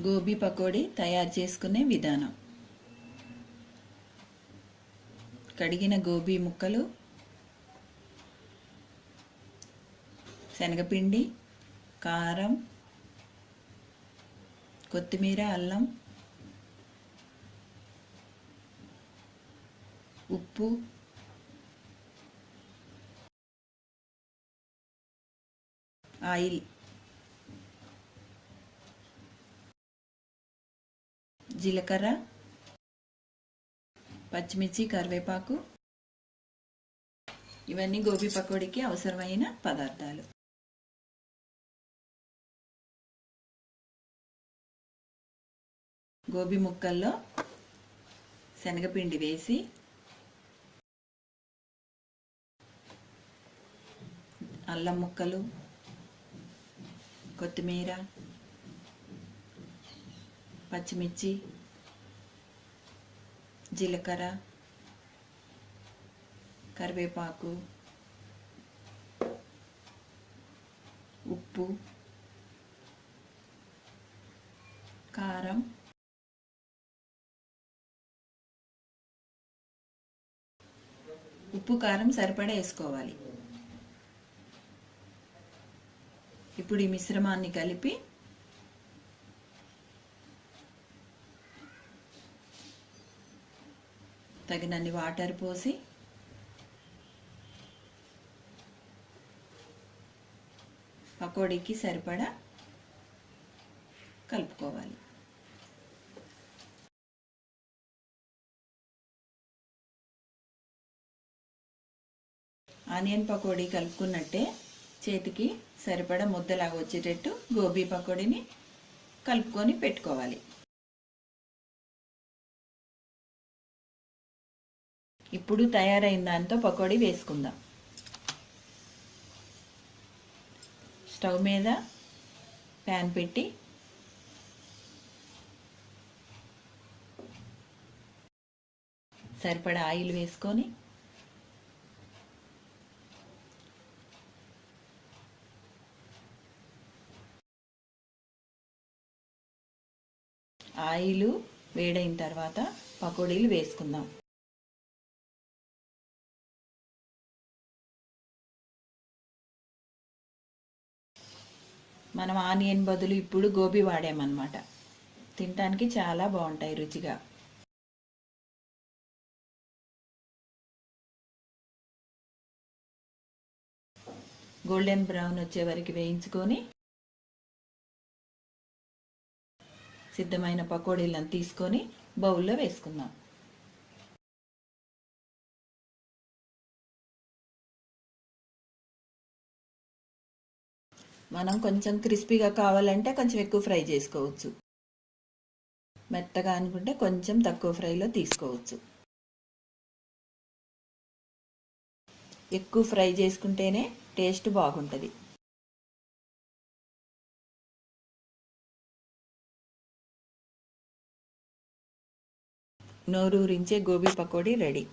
గోబీ పకోడీ తయారు చేసుకునే విధానం. కడిగిన గోబీ ముక్కలు శనగపిండి కారం కొత్తిమీర అల్లం ఉప్పు ఆయిల్ జీలకర్ర పచ్చిమిర్చి కరివేపాకు. ఇవన్నీ గోబీ పకోడీకి అవసరమైన పదార్థాలు. గోబీ ముక్కల్లో శనగపిండి వేసి అల్లం ముక్కలు కొత్తిమీర పచ్చిమిర్చి జీలకర్ర కరివేపాకు ఉప్పు కారం ఉప్పు కారం సరిపడా వేసుకోవాలి. ఇప్పుడు ఈ మిశ్రమాన్ని కలిపి తగినన్ని వాటర్ పోసి పకోడీకి సరిపడా కలుపుకోవాలి. ఆనియన్ పకోడీ కలుపుకున్నట్టే చేతికి సరిపడా ముద్దలాగా వచ్చేటట్టు గోబీ పకోడీని కలుపుకొని పెట్టుకోవాలి. ఇప్పుడు తయారైన దాంతో పకోడీ వేసుకుందాం. స్టవ్ మీద ప్యాన్ పెట్టి సరిపడా ఆయిల్ వేసుకొని ఆయిల్ వేడైన తర్వాత పకోడీలు వేసుకుందాం. మనం ఆనియన్ బదులు ఇప్పుడు గోబీ వాడామన్నమాట. తినటానికి చాలా బాగుంటాయి రుచిగా. గోల్డెన్ బ్రౌన్ వచ్చే వరకు వేయించుకొని సిద్ధమైన పకోడీలను తీసుకొని బౌల్లో వేసుకుందాం. మనం కొంచెం క్రిస్పీగా కావాలంటే కొంచెం ఎక్కువ ఫ్రై చేసుకోవచ్చు. మెత్తగా అనుకుంటే కొంచెం తక్కువ ఫ్రైలో తీసుకోవచ్చు. ఎక్కువ ఫ్రై చేసుకుంటేనే టేస్ట్ బాగుంటుంది. నోరూరించే గోబీ పకోడీ రెడీ.